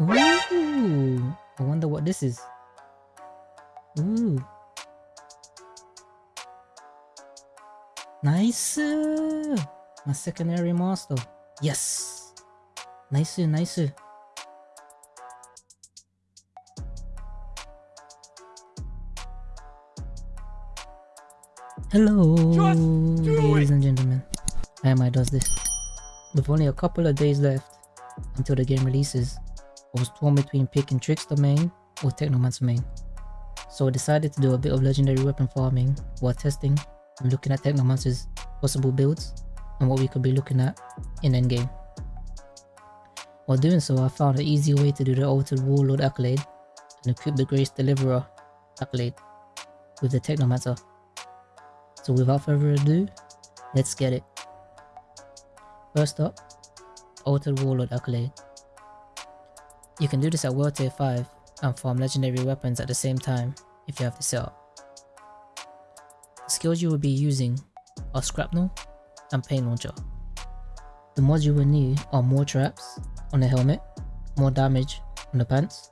Ooh, I wonder what this is. Ooh. Nice! My secondary master. Yes! Nice, nice. Hello, ladies and gentlemen. I am I does this. With only a couple of days left until the game releases, I was torn between picking Trickster main or Technomancer main. So I decided to do a bit of legendary weapon farming while testing and looking at Technomancer's possible builds and what we could be looking at in endgame. While doing so, I found an easy way to do the Altered Warlord accolade and equip the Grace Deliverer accolade with the Technomancer. So without further ado, let's get it. First up, Altered Warlord accolade. You can do this at World Tier 5 and farm legendary weapons at the same time if you have the setup. The skills you will be using are Scrapnel and Pain Launcher. The mods you will need are more traps on the helmet, more damage on the pants,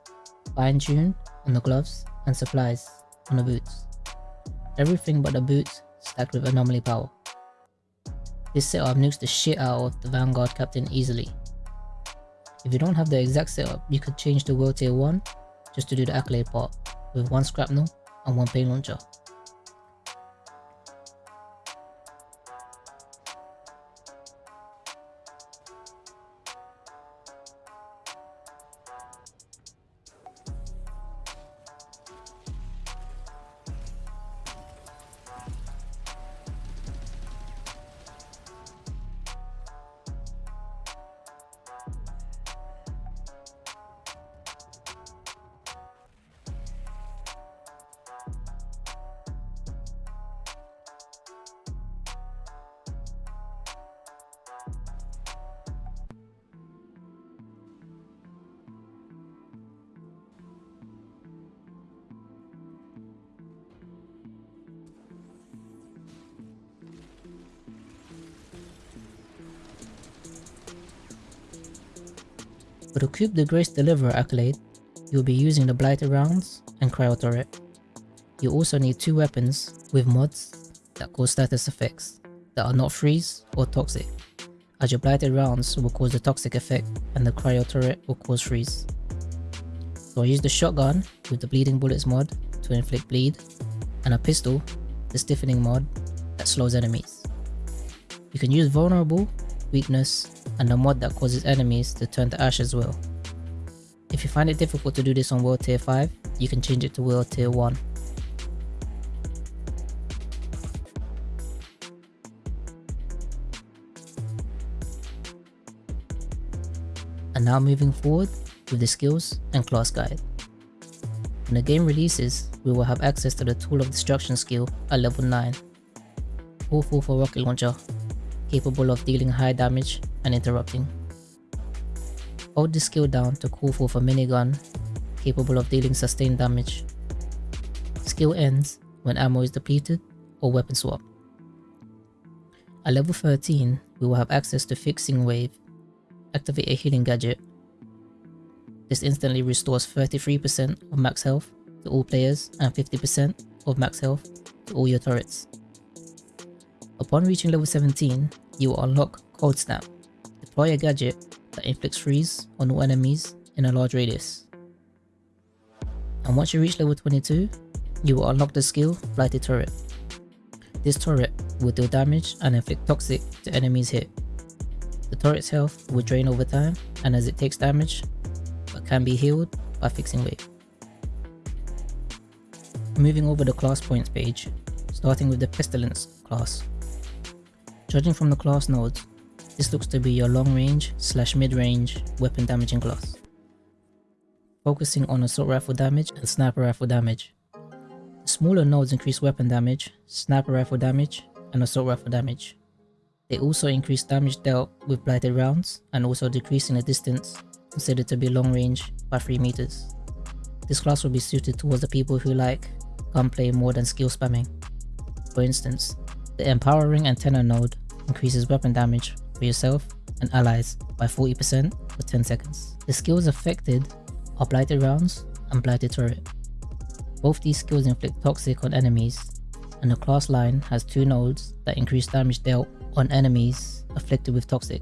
fine tune on the gloves, and supplies on the boots. Everything but the boots stacked with anomaly power. This setup nukes the shit out of the Vanguard Captain easily. If you don't have the exact setup, you could change the World Tier 1 just to do the accolade part with one Scrapnel and one Pain Launcher. For the Cube the Grace Deliverer accolade, you'll be using the Blighted Rounds and Cryo Turret. You also need two weapons with mods that cause status effects that are not freeze or toxic, as your Blighted Rounds will cause the toxic effect and the Cryo Turret will cause freeze. So I use the shotgun with the Bleeding Bullets mod to inflict bleed, and a pistol, the stiffening mod, that slows enemies. You can use vulnerable, weakness, and a mod that causes enemies to turn to ash as well. If you find it difficult to do this on World Tier 5, you can change it to World Tier 1. And now moving forward with the skills and class guide. When the game releases, we will have access to the Tool of Destruction skill at level 9. All full for rocket launcher, capable of dealing high damage and interrupting. Hold the skill down to call for a minigun capable of dealing sustained damage. Skill ends when ammo is depleted or weapon swap. At level 13, we will have access to Fixing Wave. Activate a healing gadget. This instantly restores 33% of max health to all players and 50% of max health to all your turrets. Upon reaching level 17, you will unlock Cold Snap, Deploy a gadget that inflicts freeze on all enemies in a large radius. And once you reach level 22, you will unlock the skill Blighted Turret. This turret will deal damage and inflict toxic to enemies hit. The turret's health will drain over time and as it takes damage, but can be healed by fixing wave. Moving over the class points page, starting with the Pestilence class. Judging from the class nodes, this looks to be your long range slash mid range weapon damaging class. Focusing on assault rifle damage and sniper rifle damage. The smaller nodes increase weapon damage, sniper rifle damage, and assault rifle damage. They also increase damage dealt with blighted rounds and also decreasing the distance considered to be long range by 3 meters. This class will be suited towards the people who like gunplay more than skill spamming. For instance, the Empowering Antenna node increases weapon damage for yourself and allies by 40% for 10 seconds. The skills affected are Blighted Rounds and Blighted Turret. Both these skills inflict toxic on enemies, and the class line has two nodes that increase damage dealt on enemies afflicted with toxic.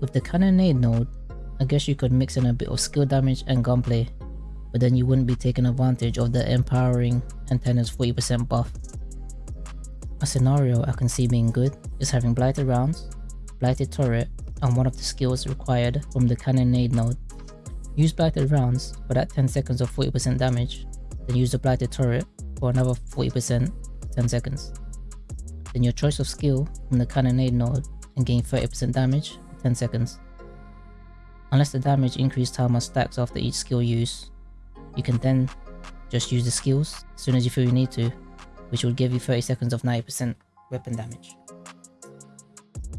With the Cannonade node, I guess you could mix in a bit of skill damage and gunplay, but then you wouldn't be taking advantage of the empowering antenna's 40% buff. A scenario I can see being good is having Blighted Rounds, Blighted Turret, and one of the skills required from the Cannonade node. Use Blighted Rounds for that 10 seconds of 40% damage, then use the Blighted Turret for another 40% 10 seconds. Then your choice of skill from the Cannonade node and gain 30% damage 10 seconds. Unless the damage increase timer stacks after each skill use, you can then just use the skills as soon as you feel you need to, which will give you 30 seconds of 90% weapon damage.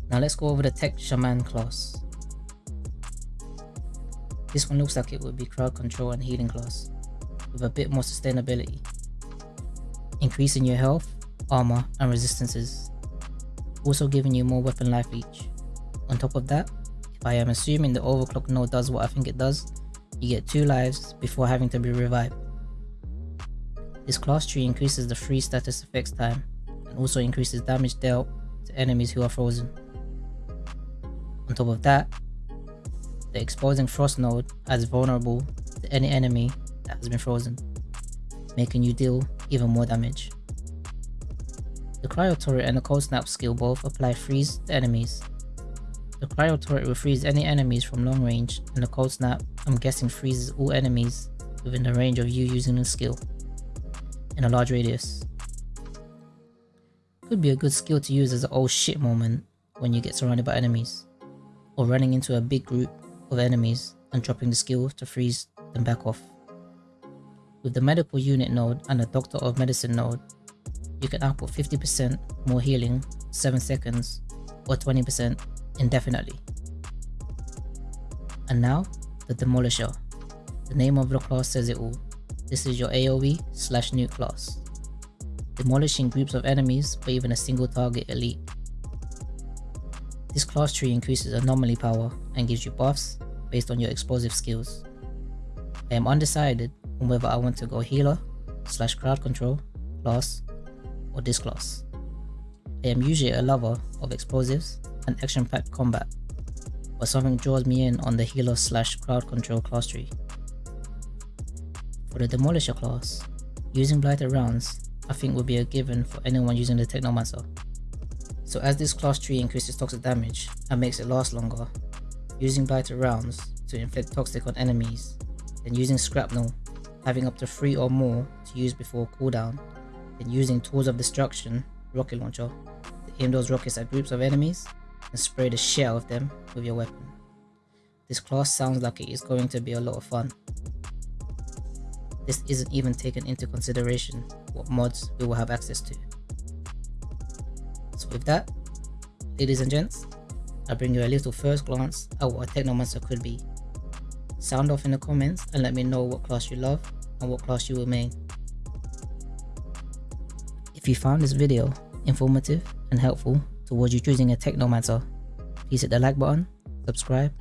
Now let's go over the Tech Shaman class. This one looks like it would be crowd control and healing class, with a bit more sustainability. Increasing your health, armor and resistances, also giving you more weapon life each. On top of that, if I am assuming the overclock node does what I think it does, you get 2 lives before having to be revived. This class tree increases the free status effects time and also increases damage dealt to enemies who are frozen. On top of that, the exposing frost node adds vulnerable to any enemy that has been frozen, making you deal even more damage. The cryo turret and the cold snap skill both apply freeze to enemies. The cryo turret will freeze any enemies from long range and the cold snap I'm guessing freezes all enemies within the range of you using the skill in a large radius. Could be a good skill to use as an oh shit moment when you get surrounded by enemies or running into a big group of enemies and dropping the skill to freeze them back off. With the medical unit node and the doctor of medicine node, you can output 50% more healing 7 seconds or 20% indefinitely. And now, the Demolisher. The name of the class says it all. This is your AoE slash nuke class. Demolishing groups of enemies or even a single target elite. This class tree increases anomaly power and gives you buffs based on your explosive skills. I am undecided on whether I want to go healer slash crowd control class or this class. I am usually a lover of explosives and action packed combat, but something draws me in on the healer slash crowd control class tree. For the demolisher class, using blighted rounds I think would be a given for anyone using the Technomancer. So as this class tree increases toxic damage and makes it last longer, using blighted rounds to inflict toxic on enemies, then using shrapnel, having up to 3 or more to use before cooldown, then using tools of destruction, rocket launcher, to aim those rockets at groups of enemies and spray the shit out of them with your weapon. This class sounds like it is going to be a lot of fun. This isn't even taken into consideration what mods we will have access to. So with that, ladies and gents, I bring you a little first glance at what a Technomancer could be. Sound off in the comments and let me know what class you love and what class you will main. If you found this video informative and helpful towards you choosing a Technomancer, please hit the like button, subscribe,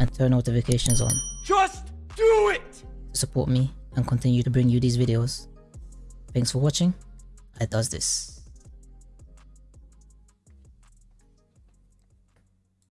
and turn notifications on. Just do it! To support me and continue to bring you these videos. Thanks for watching, I does this.